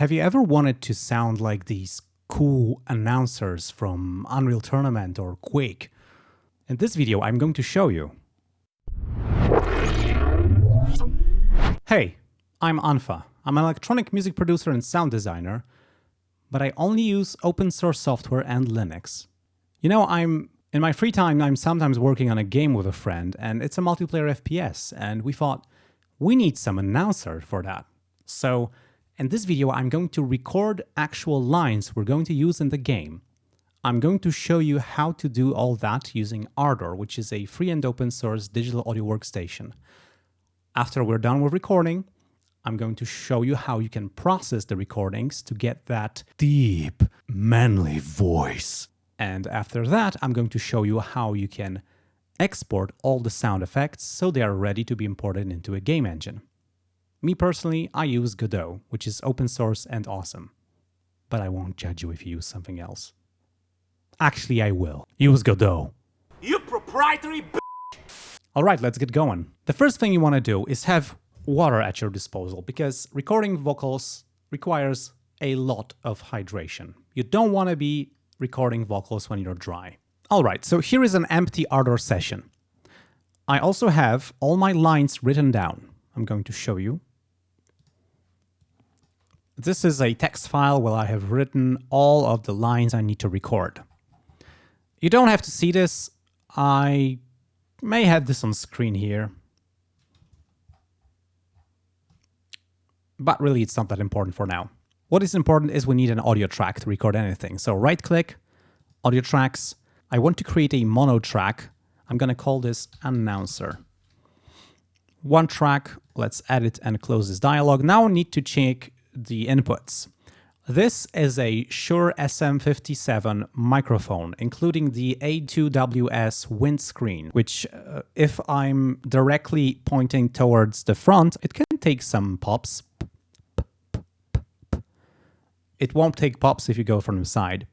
have you ever wanted to sound like these cool announcers from Unreal Tournament or Quake? In this video, I'm going to show you. Hey, I'm unfa. I'm an electronic music producer and sound designer, but I only use open source software and Linux. You know, I'm in my free time, I'm sometimes working on a game with a friend, and it's a multiplayer FPS, and we thought we need some announcer for that. So in this video, I'm going to record actual lines we're going to use in the game. I'm going to show you how to do all that using Ardour, which is a free and open source digital audio workstation. After we're done with recording, I'm going to show you how you can process the recordings to get that deep, manly voice. And after that, I'm going to show you how you can export all the sound effects so they are ready to be imported into a game engine. Me personally, I use Godot, which is open source and awesome. But I won't judge you if you use something else. Actually, I will. Use Godot. You proprietary b Alright, let's get going. The first thing you want to do is have water at your disposal, because recording vocals requires a lot of hydration. You don't want to be recording vocals when you're dry. Alright, so here is an empty Ardour session. I also have all my lines written down. I'm going to show you. This is a text file where I have written all of the lines I need to record. You don't have to see this. I may have this on screen here. But really, it's not that important for now. What is important is we need an audio track to record anything. So right click, audio tracks. I want to create a mono track. I'm going to call this announcer. One track, let's edit and close this dialog. Now I need to check the inputs. This is a Shure SM57 microphone, including the A2WS windscreen, which uh, if I'm directly pointing towards the front, it can take some pops, it won't take pops if you go from the side.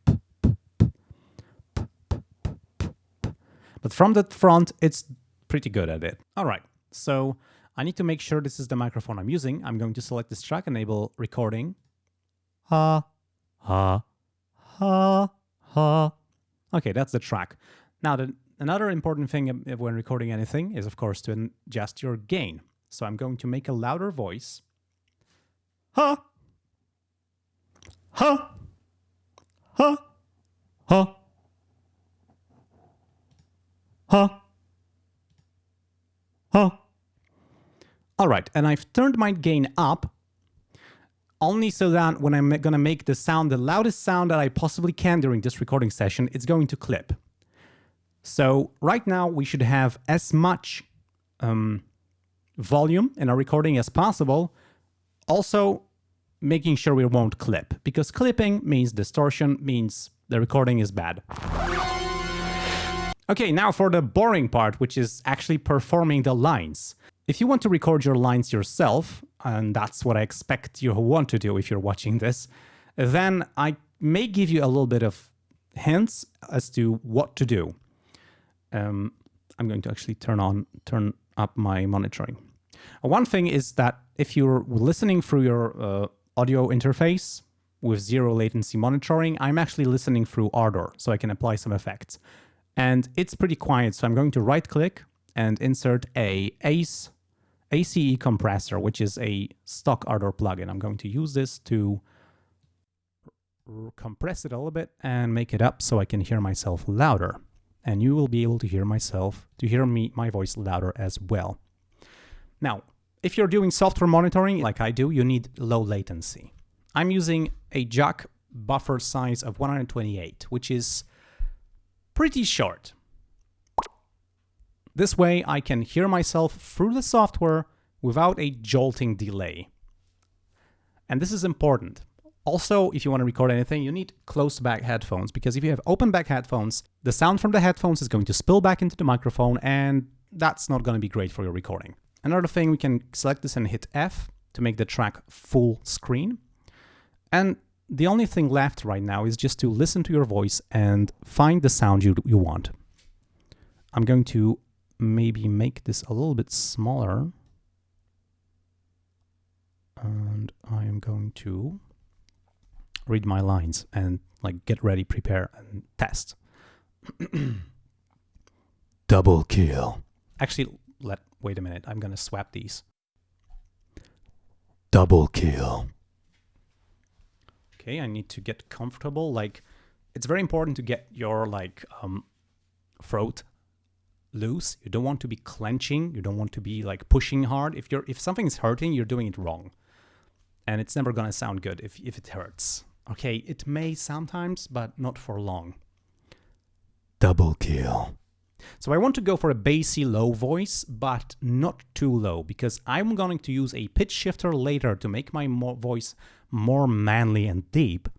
But from the front, it's pretty good at it. All right, so I need to make sure this is the microphone I'm using. I'm going to select this track, enable recording. Ha, ha, ha, ha. Okay, that's the track. Now, the, another important thing when recording anything is, of course, to adjust your gain. So I'm going to make a louder voice. Ha, Ha! Ha! Ha! Ha! Ha! All right, and I've turned my gain up only so that when I'm going to make the sound, the loudest sound that I possibly can during this recording session, it's going to clip. So right now we should have as much um, volume in our recording as possible. Also, making sure we won't clip, because clipping means distortion, means the recording is bad. Okay, now for the boring part, which is actually performing the lines. If you want to record your lines yourself, and that's what I expect you want to do if you're watching this, then I may give you a little bit of hints as to what to do. Um, I'm going to actually turn on, turn up my monitoring. One thing is that if you're listening through your uh, audio interface with zero latency monitoring, I'm actually listening through Ardour, so I can apply some effects. And it's pretty quiet, so I'm going to right click and insert a ACE, ACE compressor, which is a stock Ardour plugin. I'm going to use this to compress it a little bit and make it up so I can hear myself louder. And you will be able to hear myself, to hear me, my voice louder as well. Now, if you're doing software monitoring like I do, you need low latency. I'm using a jack buffer size of 128, which is pretty short. This way I can hear myself through the software without a jolting delay. And this is important. Also, if you want to record anything, you need closed back headphones because if you have open back headphones, the sound from the headphones is going to spill back into the microphone and that's not going to be great for your recording. Another thing, we can select this and hit F to make the track full screen. And the only thing left right now is just to listen to your voice and find the sound you, you want. I'm going to maybe make this a little bit smaller. And I am going to read my lines and like get ready, prepare, and test. Double kill. Actually, let wait a minute. I'm gonna swap these. Double kill. Okay, I need to get comfortable. Like, it's very important to get your like um, throat loose. You don't want to be clenching. You don't want to be like pushing hard. If you're if something's hurting, you're doing it wrong, and it's never gonna sound good if if it hurts. Okay, it may sometimes, but not for long. Double kill. So I want to go for a bassy low voice, but not too low, because I'm going to use a pitch shifter later to make my voice more manly and deep.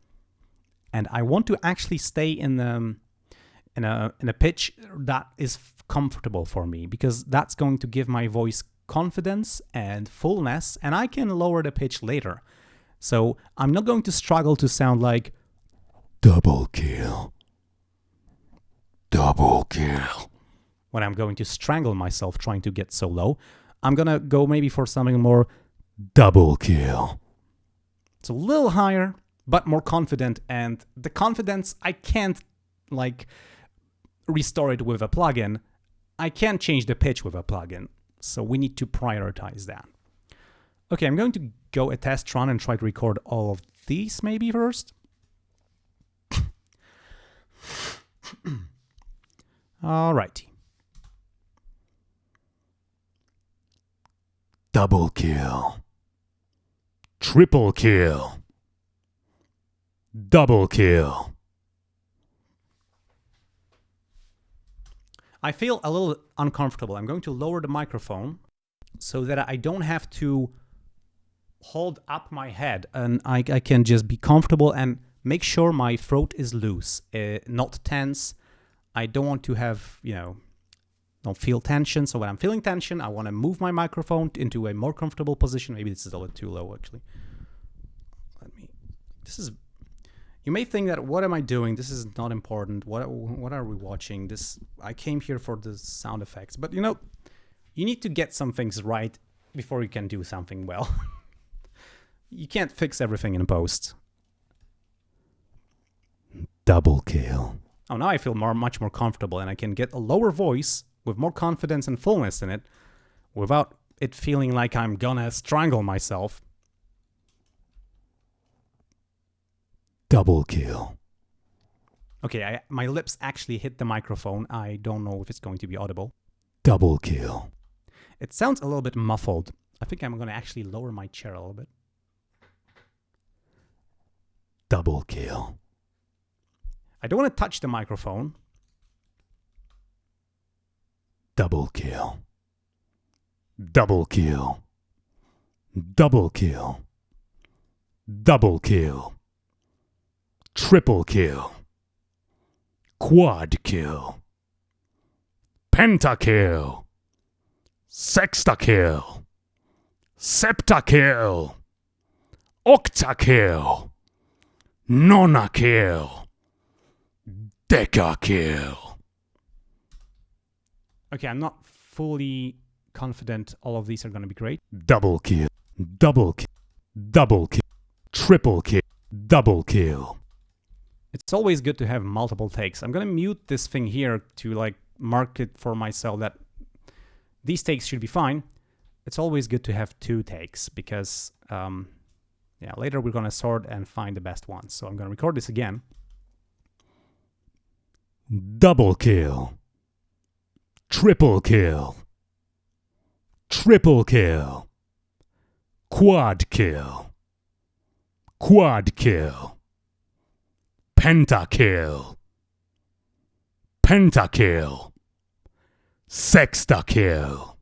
And I want to actually stay in the in a in a pitch that is comfortable for me, because that's going to give my voice confidence and fullness, and I can lower the pitch later. So I'm not going to struggle to sound like Double kill. Double kill. when I'm going to strangle myself trying to get so low. I'm gonna go maybe for something more, Double kill. A little higher, but more confident. And the confidence, I can't like restore it with a plugin. I can't change the pitch with a plugin. So we need to prioritize that. Okay, I'm going to go a test run and try to record all of these maybe first. Alrighty. Double kill. Triple kill. Double kill. I feel a little uncomfortable. I'm going to lower the microphone so that I don't have to hold up my head and I, I can just be comfortable and make sure my throat is loose, uh, not tense. I don't want to have, you know, don't feel tension. So when I'm feeling tension, I want to move my microphone into a more comfortable position. Maybe this is a little too low, actually. Let me, this is you may think that what am I doing? This is not important. What what are we watching? This I came here for the sound effects, but you know, you need to get some things right before you can do something well. you can't fix everything in post. Double kill. Oh, now I feel more much more comfortable, and I can get a lower voice with more confidence and fullness in it, without it feeling like I'm gonna strangle myself. Double kill. Okay, I, my lips actually hit the microphone. I don't know if it's going to be audible. Double kill. It sounds a little bit muffled. I think I'm going to actually lower my chair a little bit. Double kill. I don't want to touch the microphone. Double kill. Double kill. Double kill. Double kill. Triple kill. Quad kill. Pentakill. Sextakill. Septakill. Octakill. Nonakill. Decakill. Okay, I'm not fully confident all of these are going to be great. Double kill. Double kill. Double kill. Triple kill. Double kill. It's always good to have multiple takes. I'm going to mute this thing here to like mark it for myself that these takes should be fine. It's always good to have two takes because um, yeah, later we're going to sort and find the best ones. So I'm going to record this again. Double kill. Triple kill. Triple kill. Quad kill. Quad kill. Pentakill. Pentakill. Sextakill.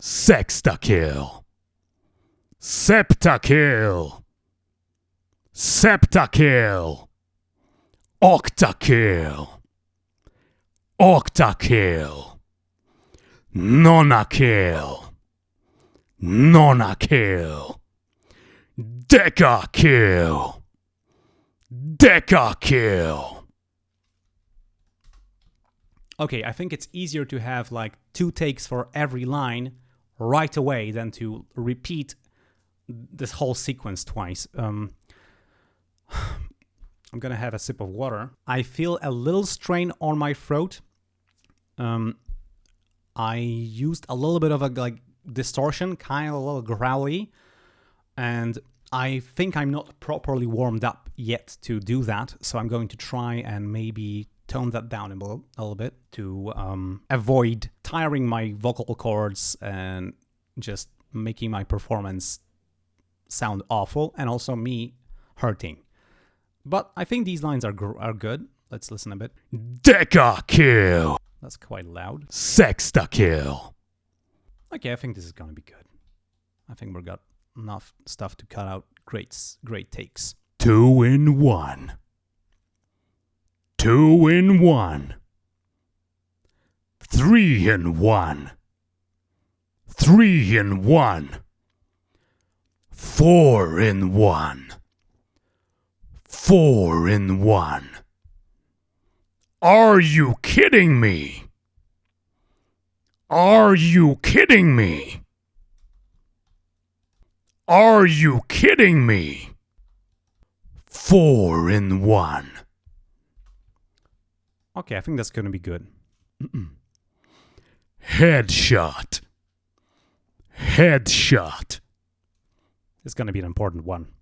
Sextakill. Septakill. Septakill. Octakill. Octakill. Nonakill. Nonakill. Decakill. Decakill. Okay, I think it's easier to have like two takes for every line right away than to repeat this whole sequence twice. Um, I'm gonna have a sip of water. I feel a little strain on my throat. Um, I used a little bit of a like distortion, kind of a little growly, and I think I'm not properly warmed up yet to do that. So I'm going to try and maybe tone that down a little, a little bit to um, avoid tiring my vocal cords and just making my performance sound awful and also me hurting. But I think these lines are gr- are good. Let's listen a bit. Deca kill. That's quite loud. Sexta kill. Okay, I think this is gonna be good. I think we've got enough stuff to cut out great great takes. Two in one. Two in one. Three in one. Three in one. Four in one. Four in one. Are you kidding me? Are you kidding me? Are you kidding me? Four in one. Okay, I think that's gonna be good. Headshot. Headshot. It's gonna be an important one.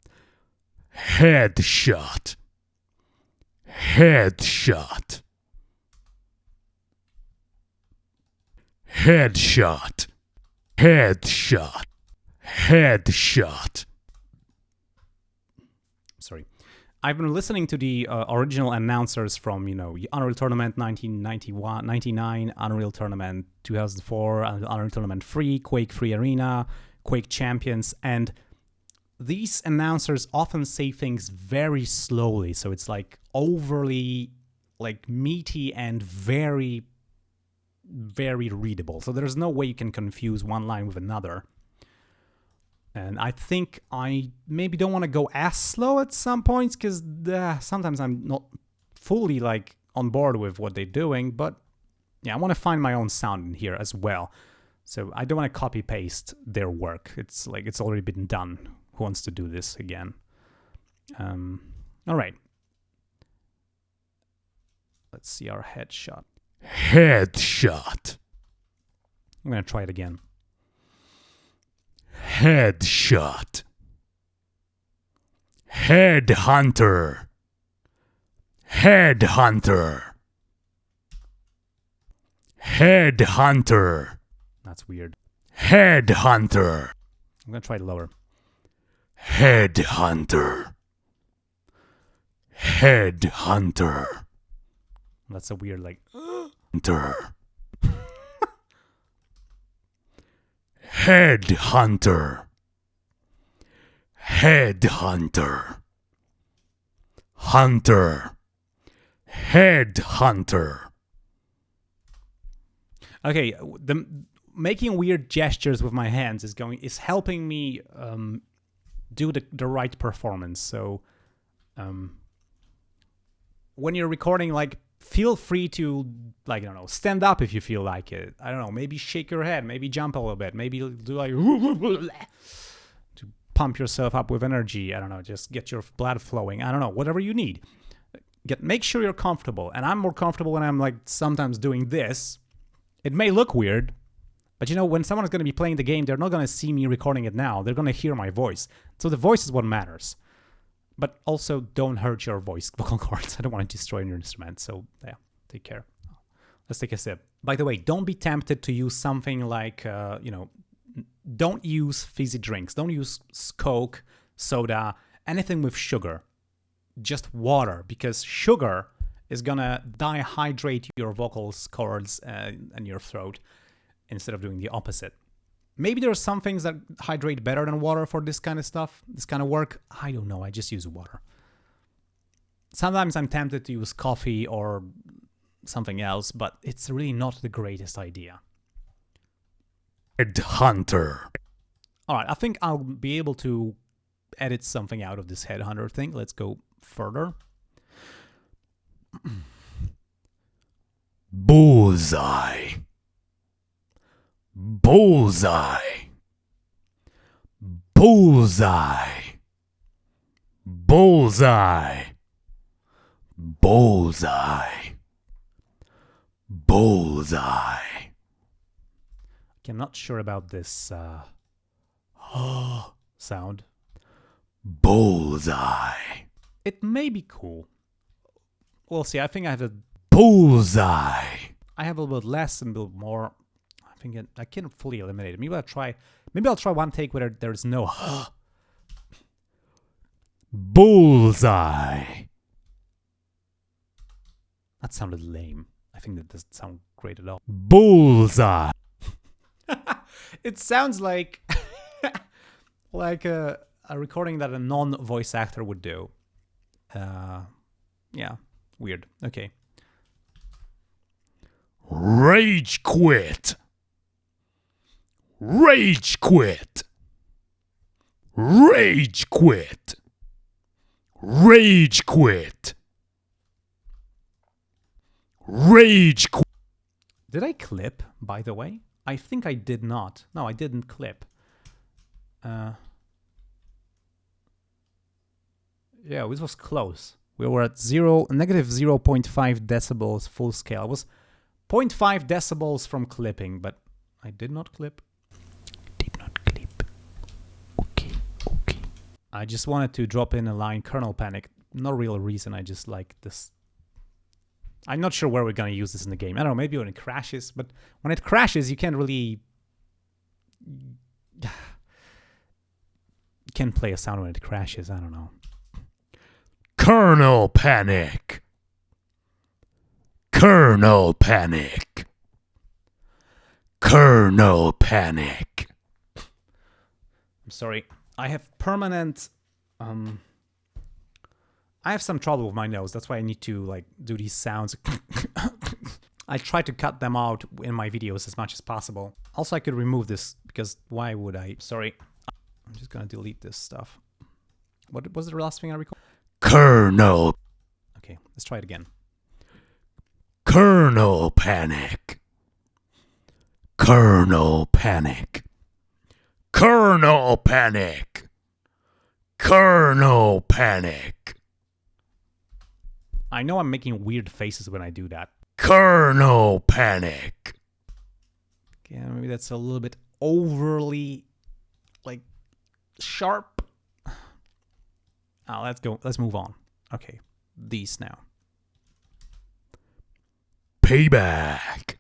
Headshot. Headshot. Headshot. Headshot. Headshot. Sorry. I've been listening to the uh, original announcers from, you know, Unreal Tournament 1991, 99, Unreal Tournament 2004, Unreal Tournament 3, Quake 3 Arena, Quake Champions, and these announcers often say things very slowly, so it's like overly like meaty and very very readable. So there's no way you can confuse one line with another. And I think I maybe don't want to go as slow at some points because uh, sometimes I'm not fully like on board with what they're doing. But yeah, I want to find my own sound in here as well. So I don't want to copy paste their work. It's like it's already been done. Wants to do this again? Um, all right. Let's see our headshot. Headshot. I'm gonna try it again. Headshot. Headhunter. Headhunter. Headhunter. That's weird. Headhunter. I'm gonna try it lower. Headhunter. Headhunter. That's a weird like. Hunter. Headhunter. Headhunter. Hunter. Headhunter. Okay, the making weird gestures with my hands is going is helping me um, do the the right performance. So, um, when you're recording, like, feel free to like I don't know, stand up if you feel like it. I don't know, maybe shake your head, maybe jump a little bit, maybe do like to pump yourself up with energy. I don't know, just get your blood flowing. I don't know, whatever you need. Get make sure you're comfortable, and I'm more comfortable when I'm like sometimes doing this. It may look weird, but you know, when someone's going to be playing the game, they're not going to see me recording it now. They're going to hear my voice. So the voice is what matters. But also, don't hurt your voice vocal cords. I don't want to destroy your instrument. So, yeah, take care. Let's take a sip. By the way, don't be tempted to use something like, uh, you know, don't use fizzy drinks. Don't use Coke, soda, anything with sugar. Just water, because sugar is gonna dehydrate your vocal cords uh, and your throat instead of doing the opposite. Maybe there are some things that hydrate better than water for this kind of stuff, this kind of work. I don't know. I just use water. Sometimes I'm tempted to use coffee or something else, but it's really not the greatest idea. Headhunter. All right, I think I'll be able to edit something out of this headhunter thing. Let's go further. Bullseye. Bullseye. Bullseye. Bullseye. Bullseye. Bullseye. Okay, I'm not sure about this uh, sound. Bullseye. It may be cool. We'll see. I think I have a Bullseye. I have a little bit less and a little more. I can't fully eliminate it. Maybe I'll try. Maybe I'll try one take where there's no. Bullseye. that sounded lame. I think that doesn't sound great at all. Bullseye. It sounds like like a, a recording that a non-voice actor would do. Uh, yeah, weird. Okay. Rage quit. Rage quit. Rage quit. Rage quit. Rage quit. Did I clip, by the way? I think I did not. No, I didn't clip. Uh, yeah, this was close. We were at zero, negative 0.5 decibels full scale. Was 0.5 decibels from clipping, but I did not clip. Did not clip. Okay, okay. I just wanted to drop in a line kernel panic. No real reason, I just like this. I'm not sure where we're gonna use this in the game. I don't know, maybe when it crashes, but when it crashes, you can't really. You can't play a sound when it crashes, I don't know. Kernel Panic. Kernel Panic. Kernel Panic. I'm sorry. I have permanent um I have some trouble with my nose. That's why I need to like do these sounds. I try to cut them out in my videos as much as possible. Also, I could remove this because why would I? Sorry. I'm just gonna delete this stuff. What was the last thing I recorded? Kernel. Okay, let's try it again. Kernel Panic. Kernel Panic. Kernel Panic. Kernel Panic. I know I'm making weird faces when I do that. Kernel Panic. Okay, maybe that's a little bit overly like sharp. Ah, let's go. Let's move on. Okay, these now. Payback.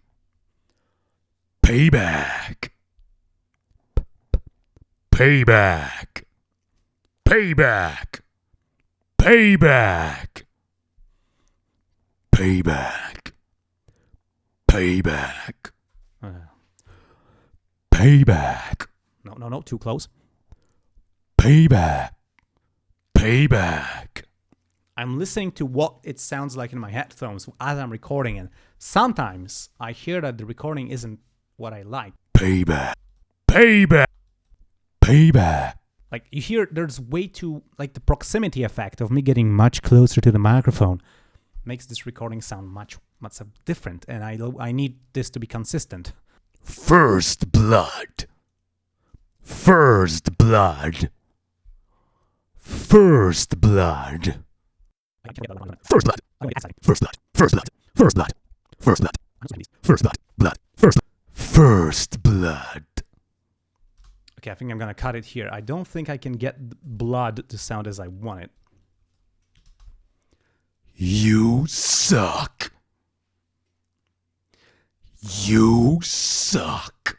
Payback. Payback. Payback. Payback. Payback. Payback. Uh, Payback. no, no, no, too close. Payback. Payback. I'm listening to what it sounds like in my headphones as I'm recording, and sometimes I hear that the recording isn't what I like. Payback. Payback. Payback. Like you hear, there's way too like the proximity effect of me getting much closer to the microphone makes this recording sound much much different, and I I need this to be consistent. First blood. First blood. First blood. First blood. First blood. First blood. First blood. First blood. First blood. Blood. First. First blood. Okay, I think I'm gonna cut it here. I don't think I can get blood to sound as I want it. You suck. You suck.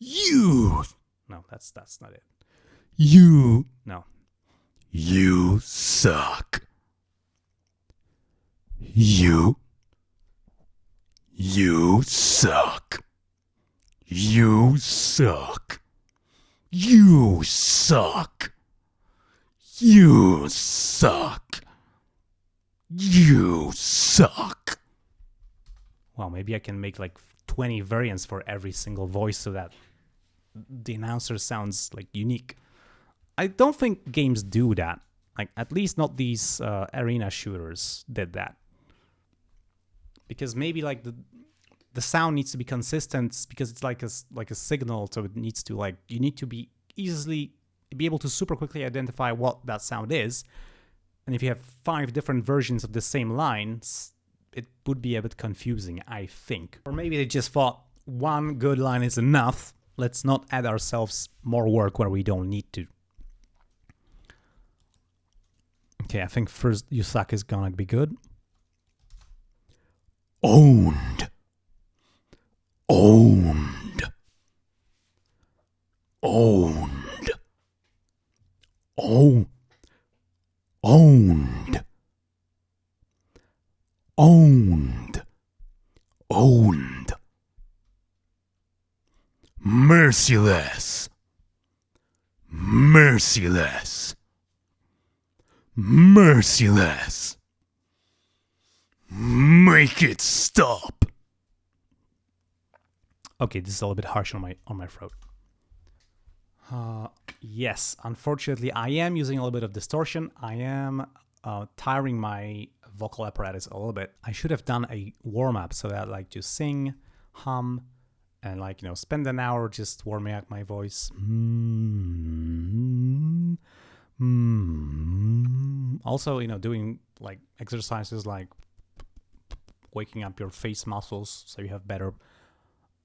You. No, that's that's not it. You. No, You suck. You. You suck. You suck. You suck. You suck. You suck. well, maybe I can make like 20 variants for every single voice so that the announcer sounds like unique. I don't think games do that. Like at least not these uh, arena shooters did that. Because maybe like the the sound needs to be consistent because it's like a like a signal, so it needs to like you need to be easily be able to super quickly identify what that sound is. And if you have five different versions of the same lines, it would be a bit confusing, I think. Or maybe they just thought one good line is enough. Let's not add ourselves more work where we don't need to. Okay, I think first is gonna be good. Owned. Owned. Owned. Oh. Owned. Owned. Owned. Merciless. Merciless. Merciless. Make it stop. Okay, this is a little bit harsh on my on my throat. Uh, yes, unfortunately, I am using a little bit of distortion. I am uh, tiring my vocal apparatus a little bit. I should have done a warm up so that like to sing, hum, and like you know spend an hour just warming up my voice. Mm, mm. Also, you know, doing like exercises like waking up your face muscles so you have better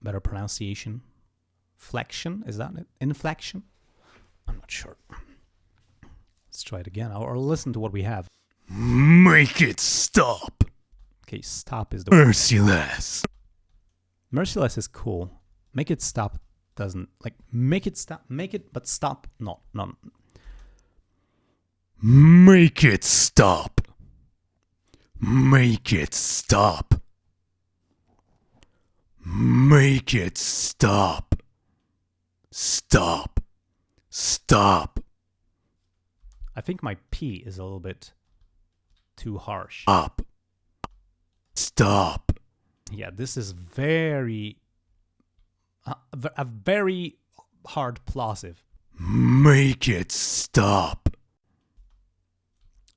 better pronunciation. Flexion, is that it? Inflection? I'm not sure. Let's try it again, or listen to what we have. Make it stop. Okay, stop is the word. Merciless. Merciless is cool. Make it stop doesn't like make it stop. Make it, but stop. No, no. Make it stop. Make it stop. Make it stop. Stop. Stop. I think my P is a little bit too harsh. Up. Stop. Yeah, this is very uh, a, a very hard plosive. Make it stop.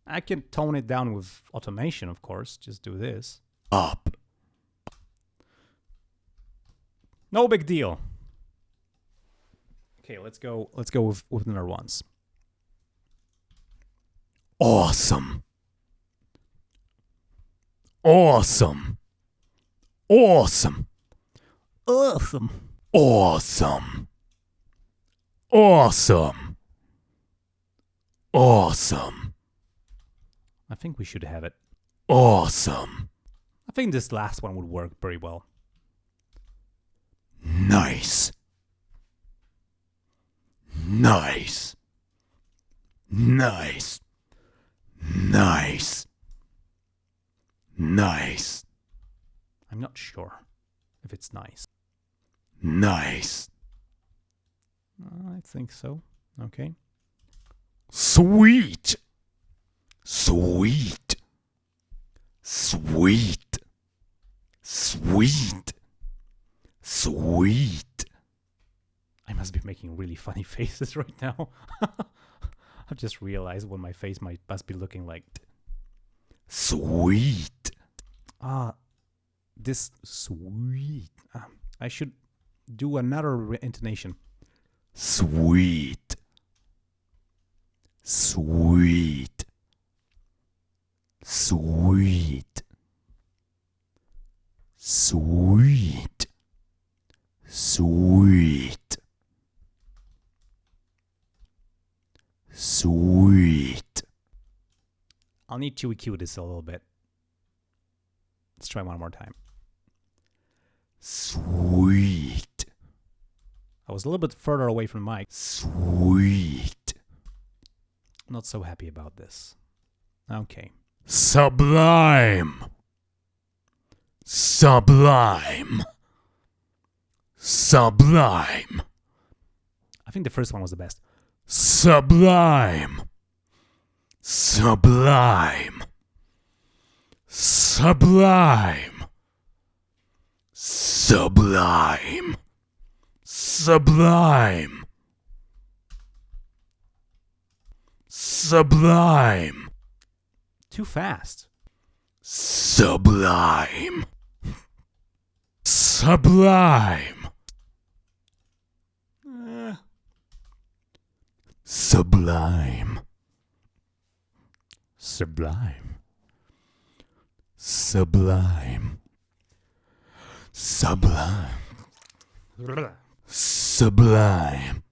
I can tone it down with automation, of course. Just do this. Up. No big deal. Okay, let's go. Let's go with with another ones. Awesome. Awesome. Awesome. Awesome. Awesome. Awesome. Awesome. I think we should have it. Awesome. I think this last one would work very well. Nice. Nice. Nice. Nice. Nice. I'm not sure if it's nice. Nice. I think so. Okay. Sweet. Sweet. Sweet. Sweet. Sweet. I must be making really funny faces right now. I've just realized what my face might must be looking like. Sweet. Ah, this sweet. Ah, I should do another intonation. Sweet. Sweet. Sweet. Sweet. Sweet. Sweet. I'll need to EQ this a little bit. Let's try one more time. Sweet. I was a little bit further away from the mic. Sweet. Not so happy about this. Okay. Sublime. Sublime. Sublime. I think the first one was the best. Sublime. Sublime. Sublime. Sublime. Sublime. Sublime. Too fast. Sublime. Sublime. Sublime. Sublime. Sublime. Sublime. Sublime.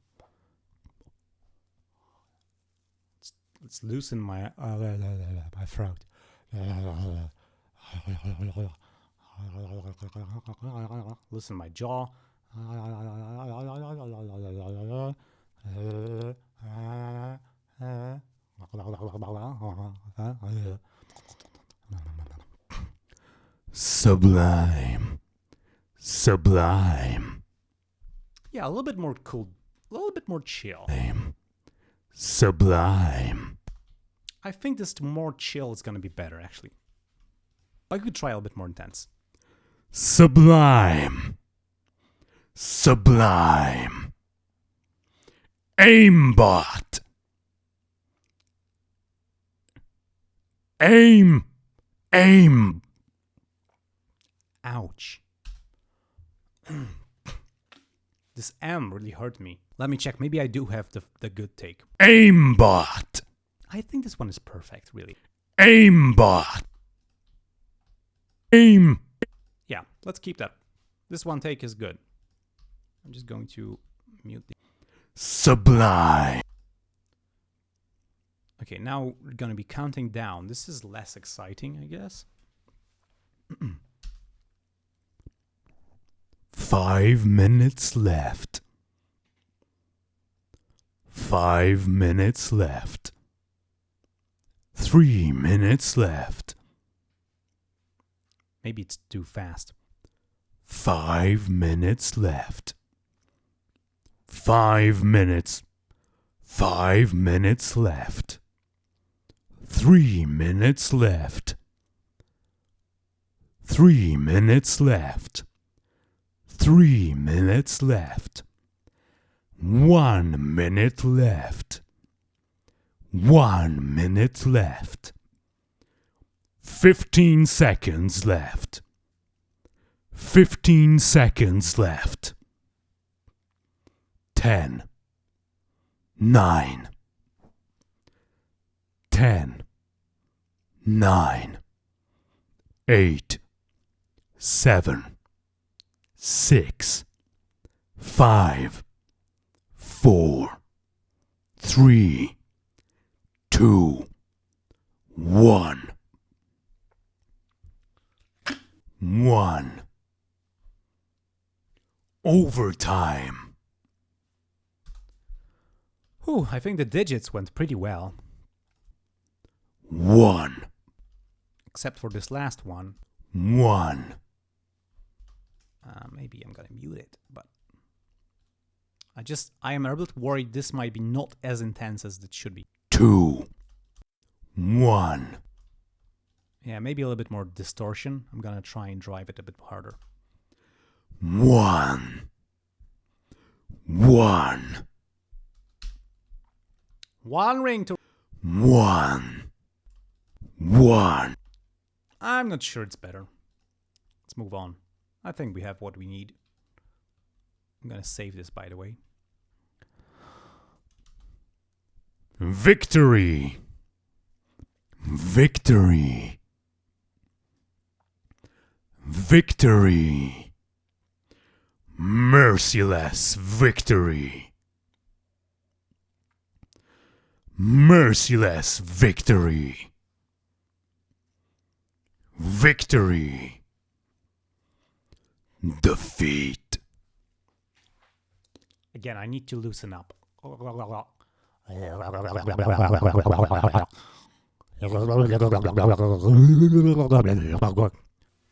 Let's loosen my uh, my throat. Loosen my jaw. Sublime. Sublime. Yeah, a little bit more cool, a little bit more chill. Sublime. I think this more chill is gonna be better actually. I could try a little bit more intense. Sublime. Sublime. Aimbot. Aim. Aim. Ouch. this M really hurt me. Let me check. Maybe I do have the, the good take. Aimbot. I think this one is perfect, really. Aimbot. Aim. Yeah, let's keep that. This one take is good. I'm just going to mute the. Sublime. Okay, now we're gonna be counting down. This is less exciting, I guess. Five minutes left. Five minutes left. Three minutes left. Maybe it's too fast. Five minutes left. Five minutes. Five minutes left. Three minutes left. Three minutes left. Three minutes left. One minute left. One minute left. Fifteen seconds left. Fifteen seconds left. Ten. Nine. Ten. Nine. Eight. Seven. Six. Five. Four. Three. Two. One. One. Overtime. Whew, I think the digits went pretty well. One. Except for this last one. One. Uh, maybe I'm gonna mute it, but I just I am a little bit worried this might be not as intense as it should be. Two. One. Yeah, maybe a little bit more distortion. I'm gonna try and drive it a bit harder. One. One. One ring to. One. One. I'm not sure it's better. Let's move on. I think we have what we need. I'm gonna save this, by the way. Victory. Victory. Victory. Merciless victory. Merciless victory. Victory. Defeat. Again, I need to loosen up.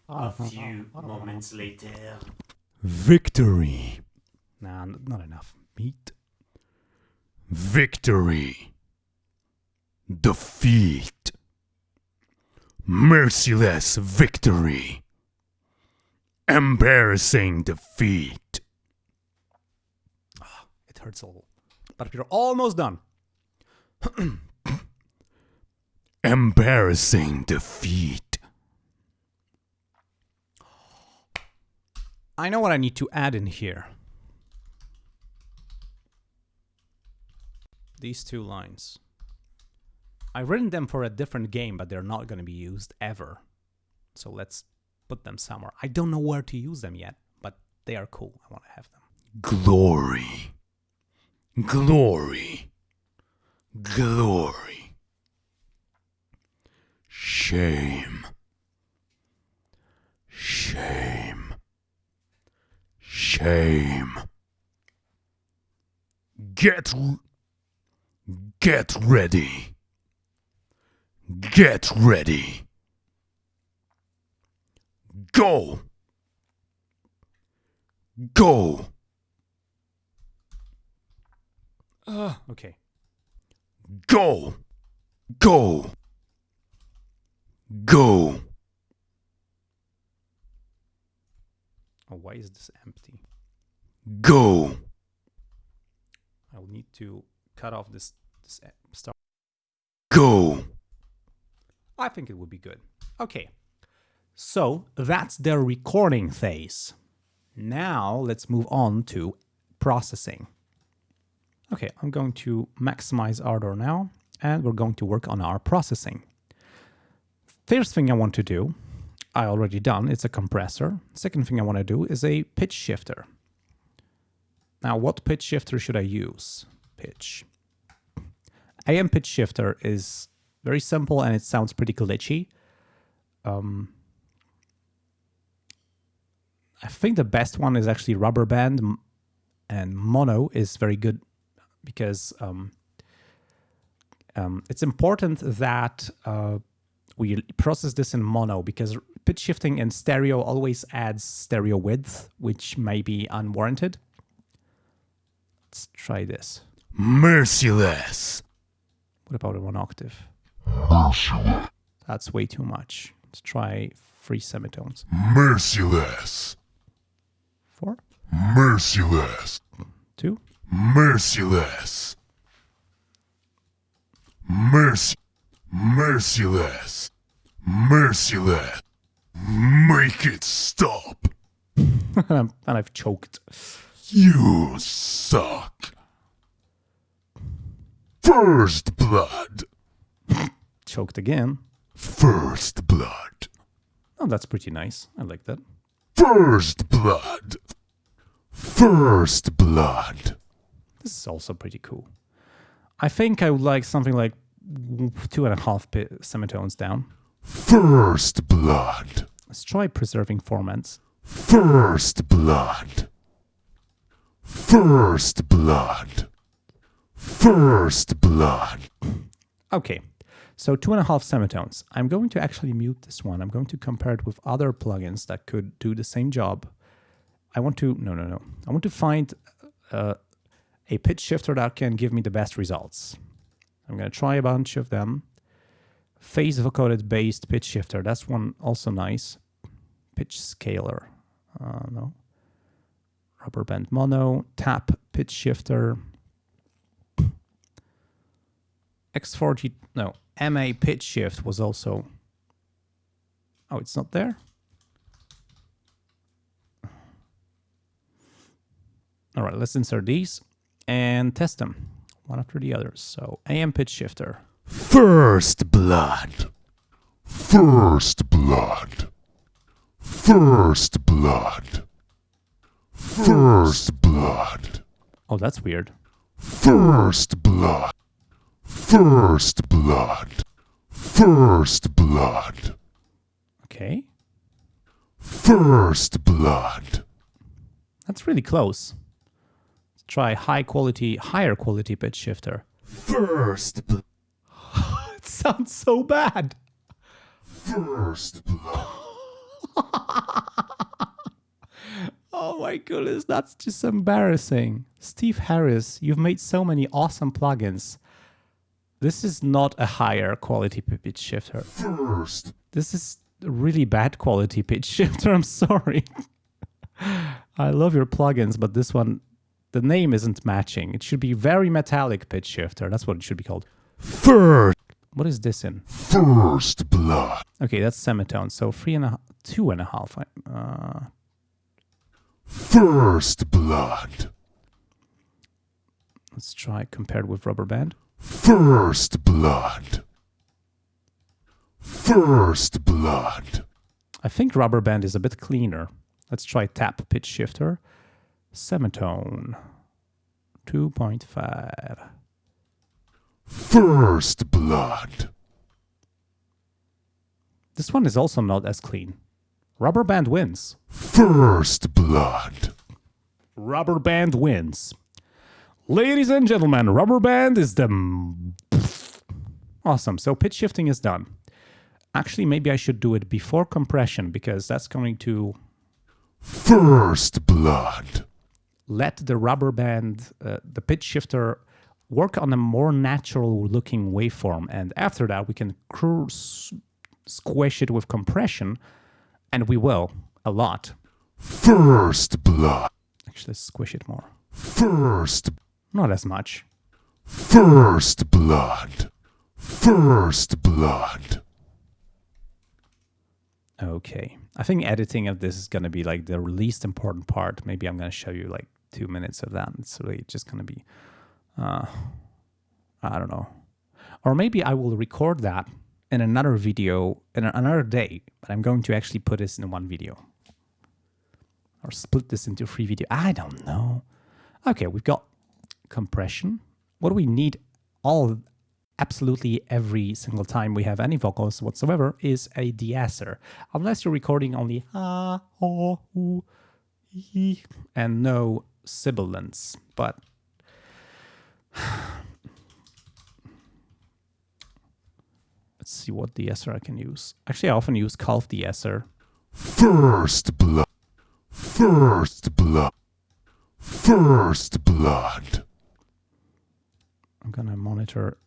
A few moments later. Victory. Nah, not enough. Meat. Victory. Defeat. Merciless victory. Embarrassing defeat. Ah, it hurts a little. But we're almost done. Embarrassing defeat. I know what I need to add in here. These two lines. I've written them for a different game, but they're not going to be used ever. So let's put them somewhere. I don't know where to use them yet, but they are cool. I want to have them. Glory. Glory. Glory. Shame. Shame. Shame. Get Get ready. Get ready. Go. Go. Ah, okay. Go. Go. Go. Oh, why is this empty? Go. I will need to cut off this, this start. Go. I think it would be good. Okay. So that's the recording phase. Now let's move on to processing. Okay, I'm going to maximize Ardour now, and we're going to work on our processing. First thing I want to do, I already done, it's a compressor. Second thing I want to do is a pitch shifter. Now, what pitch shifter should I use? Pitch. AM pitch shifter is very simple and it sounds pretty glitchy. Um, I think the best one is actually rubber band and mono is very good because um, um, it's important that uh, we process this in mono because pitch shifting in stereo always adds stereo width, which may be unwarranted. Let's try this. Merciless. What about a one octave? That's way too much. Let's try three semitones. Merciless. Four, Merciless. two, Merciless. Mercy. Merciless. Merciless. Make it stop. and I've choked. You suck. First blood. Choked again. First blood. Oh, that's pretty nice. I like that. First blood. First blood. This is also pretty cool. I think I would like something like two and a half semitones down. First blood. Let's try preserving formants. First blood. First blood. First blood. Okay, so two and a half semitones. I'm going to actually mute this one. I'm going to compare it with other plugins that could do the same job. I want to, no, no, no. I want to find uh, a pitch shifter that can give me the best results. I'm going to try a bunch of them. Phase vocoded based pitch shifter. That's one also nice. Pitch scaler. Uh, no. Rubber band mono. Tap pitch shifter. X40, no, MA pitch shift was also. Oh, it's not there? All right, let's insert these and test them one after the other. So, AM pitch shifter. First blood. First blood. First blood. First blood. Oh, that's weird. First blood. First blood. First blood. Okay, First blood. that's really close. Let's try high quality, higher quality pitch shifter. First blood. It sounds so bad. First blood. Oh my goodness, that's just embarrassing. Steve Harris, you've made so many awesome plugins. This is not a higher quality pitch shifter. First. This is really bad quality pitch shifter. I'm sorry. I love your plugins, but this one, the name isn't matching. It should be very metallic pitch shifter. That's what it should be called. First. What is this in? First blood. Okay, that's semitone. So three and a two and a half. Uh, First blood. let's try compared with rubber band. First blood. First blood. I think rubber band is a bit cleaner. Let's try tap pitch shifter. Semitone. 2.5. First blood. This one is also not as clean. Rubber band wins. First blood. Rubber band wins. Ladies and gentlemen, rubber band is the. Awesome. So pitch shifting is done. Actually, maybe I should do it before compression because that's going to First blood. let the rubber band, uh, the pitch shifter, work on a more natural looking waveform. And after that, we can squish it with compression, and we will a lot. First blood. Actually, let's squish it more. First. Not as much. First blood. First blood. Okay. I think editing of this is going to be like the least important part. Maybe I'm going to show you like two minutes of that. It's really just going to be, uh, I don't know. Or maybe I will record that in another video in another day, but I'm going to actually put this in one video. Or split this into three video. I don't know. Okay, we've got compression. What we need all absolutely every single time we have any vocals whatsoever is a de-esser. Unless you're recording only ah, oh, ooh, ee, and no sibilants. But let's see what de-esser I can use. Actually, I often use Calf de-esser. First blood. First blood. First blood. I'm gonna monitor.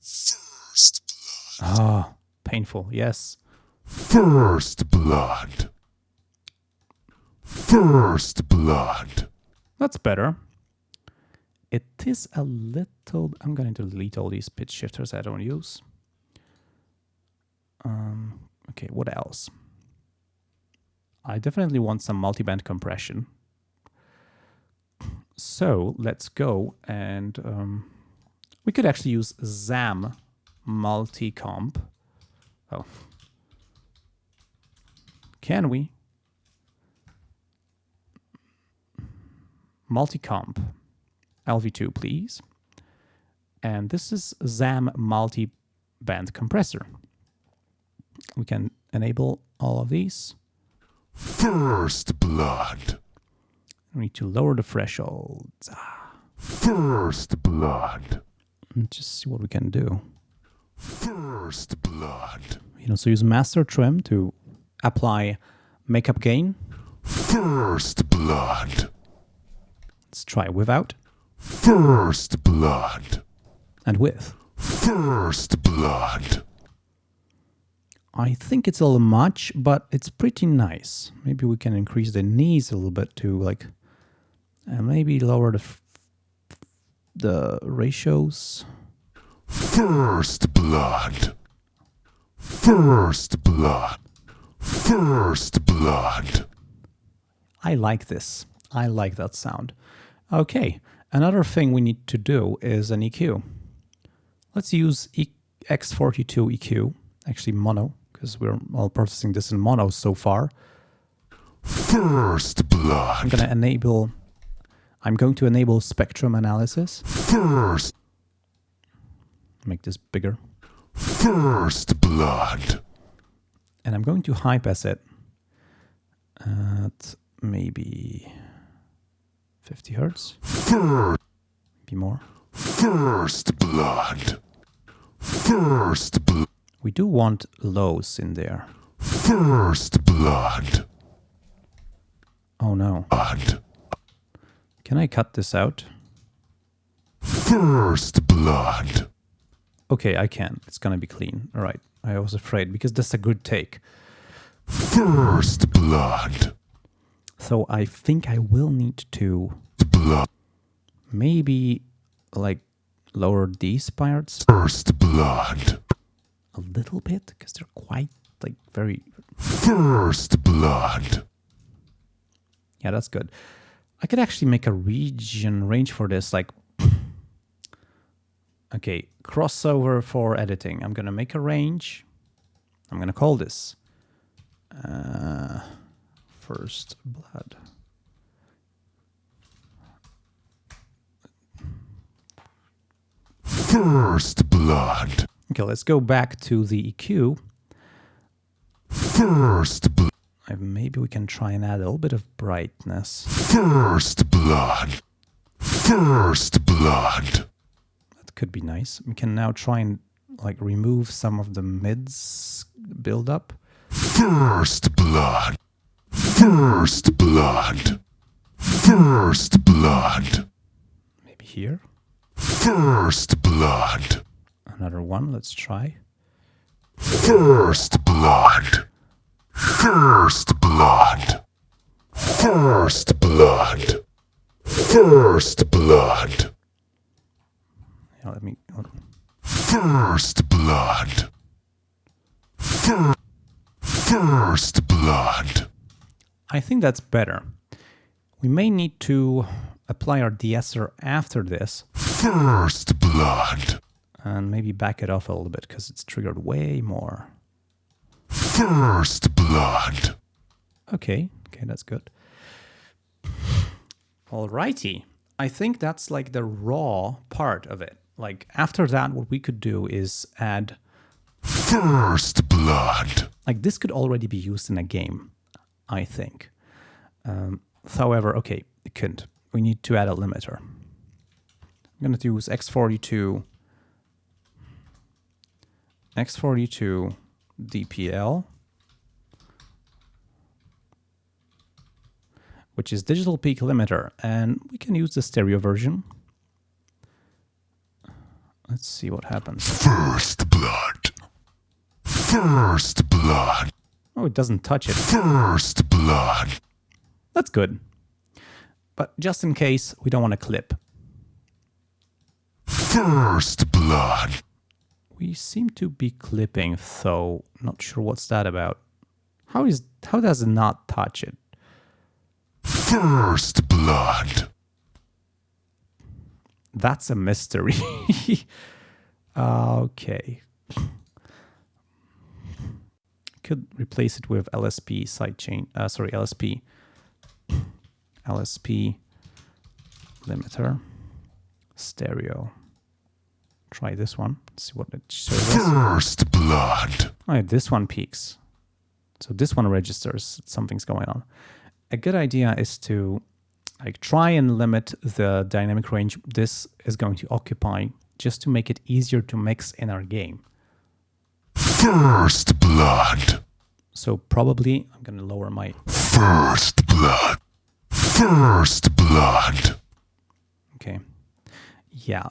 First blood. Ah, painful. Yes. First blood. First blood. That's better. It is a little. I'm going to delete all these pitch shifters I don't use. Um, okay, what else? I definitely want some multiband compression. So let's go and um, we could actually use ZAM multi-comp. Oh. Can we? multi-comp LV2, please. And this is ZAM multi-band compressor. We can enable all of these. First blood. We need to lower the thresholds. Ah, First blood. And just see what we can do. First blood. You know, so use master trim to apply makeup gain. First blood. Let's try without First blood. and with. First blood. I think it's a little much, but it's pretty nice. Maybe we can increase the knees a little bit to like, and maybe lower the the ratios. First blood. First blood. First blood. I like this. I like that sound. Okay, another thing we need to do is an EQ. Let's use e- X42 EQ, actually mono, because we're all processing this in mono so far. First blood. I'm gonna enable. I'm going to enable spectrum analysis. First. Make this bigger. First blood. and I'm going to high pass it at maybe 50 hertz, First. maybe more. First blood. First blood. We do want lows in there. First blood. Oh no. Can I cut this out? First blood. Okay, I can. It's gonna be clean. All right. I was afraid because that's a good take. First blood. So I think I will need to Blood. maybe like lower these parts First blood. a little bit because they're quite like very First blood. Yeah, that's good. I could actually make a region range for this, like, okay, crossover for editing. I'm gonna make a range. I'm going to call this uh, First Blood. First blood. Okay, let's go back to the EQ. First blood. Maybe we can try and add a little bit of brightness. First blood. First blood. That could be nice. We can now try and like remove some of the mids build up. First blood. First blood. First blood. Maybe here. First blood. Another one. Let's try. First blood. First blood. First blood. First blood. Yeah, let me. First blood. Fir- First blood. I think that's better. We may need to apply our de-esser after this First blood. and maybe back it off a little bit because it's triggered way more. First blood. Okay, okay, that's good. Alrighty. I think that's like the raw part of it. Like after that, what we could do is add, First blood. like this could already be used in a game, I think. Um, however, okay, it couldn't. We need to add a limiter. I'm going to use X42, X42 DPL, which is digital peak limiter, and we can use the stereo version. Let's see what happens. First blood. First blood. Oh, it doesn't touch it. First blood. That's good. But just in case, we don't want to clip. First blood. We seem to be clipping, though. Not sure what's that about. How is how does it not touch it? First blood. That's a mystery. okay. Could replace it with LSP sidechain. Uh, sorry, LSP. LSP limiter stereo. Try this one. See what it shows us. First blood. Oh, yeah, this one peaks. So this one registers something's going on. A good idea is to like try and limit the dynamic range this is going to occupy just to make it easier to mix in our game. First blood. So probably I'm going to lower my First blood. First blood. okay. Yeah.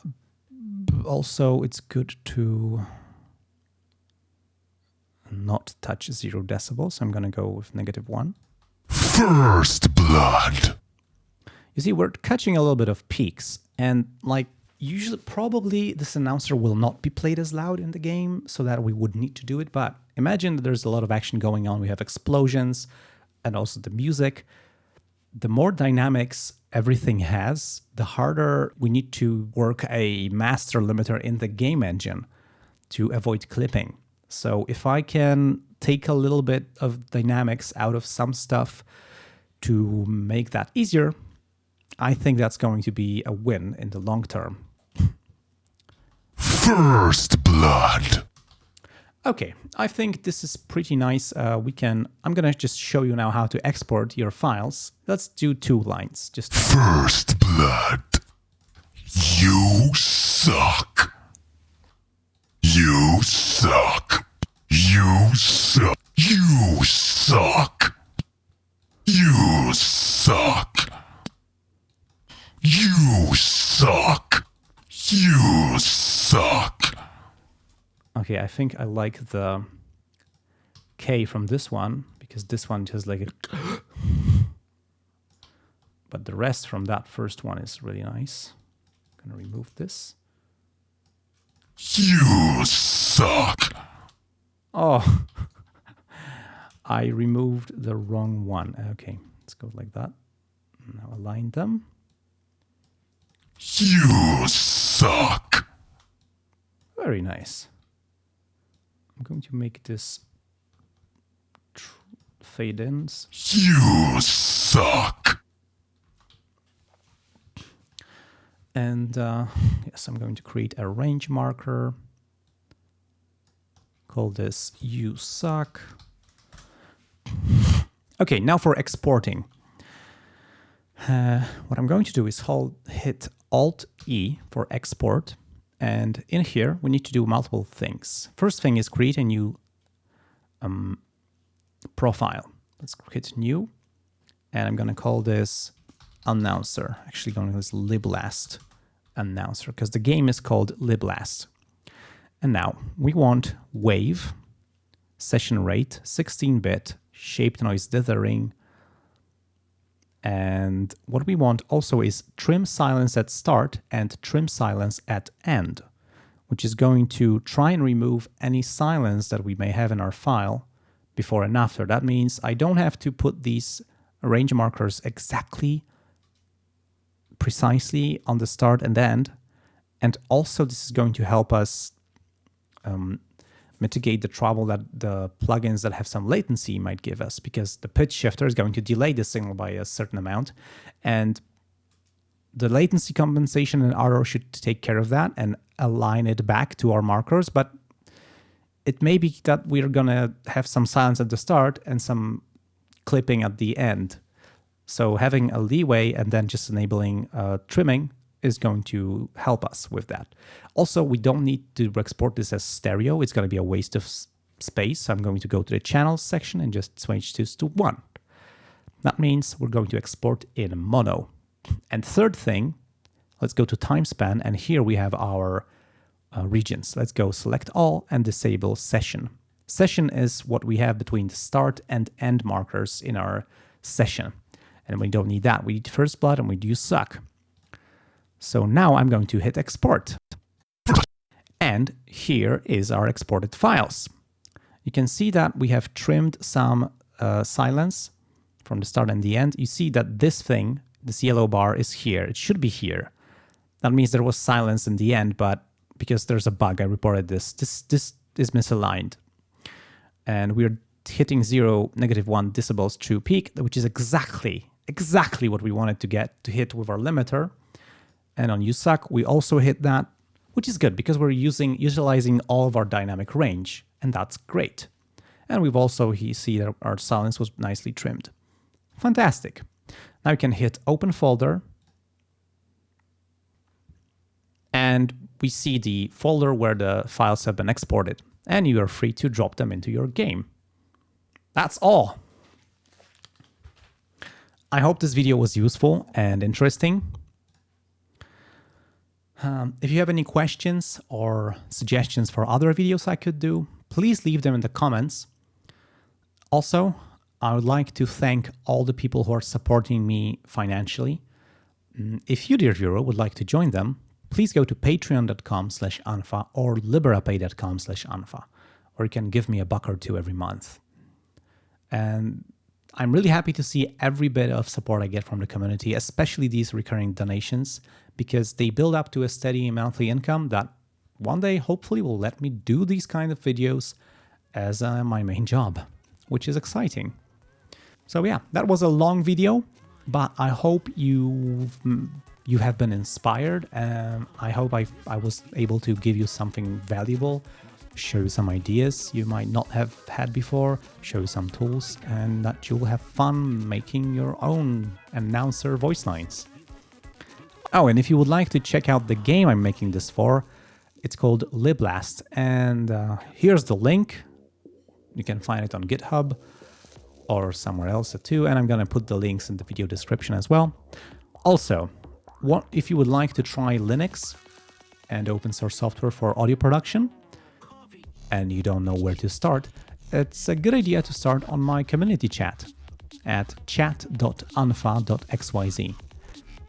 Also, it's good to not touch zero decibels. So I'm going to go with negative one. First blood. You see, we're catching a little bit of peaks, and like usually, probably this announcer will not be played as loud in the game, so that we would need to do it. But imagine that there's a lot of action going on. We have explosions, and also the music. The more dynamics everything has, the harder we need to work a master limiter in the game engine to avoid clipping. So if I can take a little bit of dynamics out of some stuff to make that easier, I think that's going to be a win in the long term. First blood. Okay, I think this is pretty nice. Uh, we can. I'm gonna just show you now how to export your files. Let's do two lines. Just First blood. You suck. You suck. You suck. You suck. You suck. You suck. You suck. Okay. I think I like the K from this one because this one just like it. But the rest from that first one is really nice. I'm gonna remove this. You suck. Oh, I removed the wrong one. Okay, let's go like that. Now align them. You suck. Very nice. I'm going to make this fade-ins. You suck. And uh, yes, I'm going to create a range marker. Call this you suck. Okay, now for exporting. Uh, what I'm going to do is hold, hit Alt E for export. And in here, we need to do multiple things. First thing is create a new um, profile. Let's hit new. And I'm going to call this announcer. Actually, going to this liblast announcer because the game is called liblast. And now we want wave, session rate, 16-bit, shaped noise dithering, and what we want also is trim silence at start and trim silence at end, which is going to try and remove any silence that we may have in our file before and after. That means I don't have to put these range markers exactly precisely on the start and end. And also this is going to help us um, mitigate the trouble that the plugins that have some latency might give us because the pitch shifter is going to delay the signal by a certain amount. And the latency compensation in Ardour should take care of that and align it back to our markers. But it may be that we're gonna have some silence at the start and some clipping at the end. So having a leeway and then just enabling uh, trimming is going to help us with that. Also, we don't need to export this as stereo. It's going to be a waste of space. I'm going to go to the channels section and just switch this to one. That means we're going to export in mono. And third thing, let's go to time span. And here we have our uh, regions. Let's go select all and disable session. Session is what we have between the start and end markers in our session. And we don't need that. We need first blood and we do suck. So now I'm going to hit export. And here is our exported files. You can see that we have trimmed some uh, silence from the start and the end. You see that this thing, this yellow bar is here. It should be here. That means there was silence in the end, but because there's a bug, I reported this. This, this is misaligned. And we're hitting zero, negative one decibels true peak, which is exactly, exactly what we wanted to get to hit with our limiter. And on USAC, we also hit that, which is good because we're using utilizing all of our dynamic range, and that's great. And we've also see that our silence was nicely trimmed. Fantastic. Now you can hit open folder, and we see the folder where the files have been exported, and you are free to drop them into your game. That's all. I hope this video was useful and interesting. Um, if you have any questions or suggestions for other videos I could do, please leave them in the comments. Also, I would like to thank all the people who are supporting me financially. Mm, if you, dear viewer, would like to join them, please go to patreon.com slash unfa or liberapay.com slash unfa, or you can give me a buck or two every month. And I'm really happy to see every bit of support I get from the community, especially these recurring donations because they build up to a steady monthly income that one day hopefully will let me do these kind of videos as uh, my main job, which is exciting. So yeah, that was a long video, but I hope you you have been inspired and I hope I, I was able to give you something valuable, show you some ideas you might not have had before, show you some tools, and that you'll have fun making your own announcer voice lines. Oh, and if you would like to check out the game I'm making this for, it's called Liblast, and uh, here's the link. You can find it on GitHub or somewhere else too, and I'm gonna put the links in the video description as well. Also, what if you would like to try Linux and open source software for audio production, and you don't know where to start, it's a good idea to start on my community chat at chat.unfa.xyz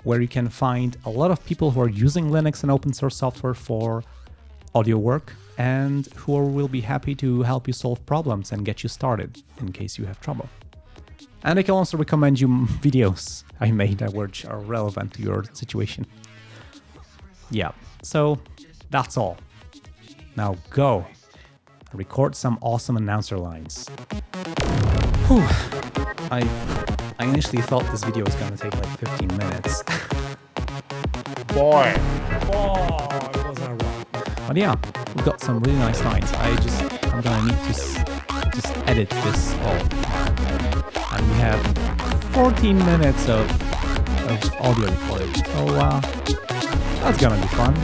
where you can find a lot of people who are using Linux and open source software for audio work and who will be happy to help you solve problems and get you started in case you have trouble. And I can also recommend you videos I made that which are relevant to your situation. Yeah, so that's all. Now go record some awesome announcer lines. Whew. I I initially thought this video was gonna take like 15 minutes. Boy. Boy, was I wrong. But yeah, we've got some really nice lines. I just I'm gonna need to s- just edit this all, and we have 14 minutes of of audio recording. So uh, that's gonna be fun.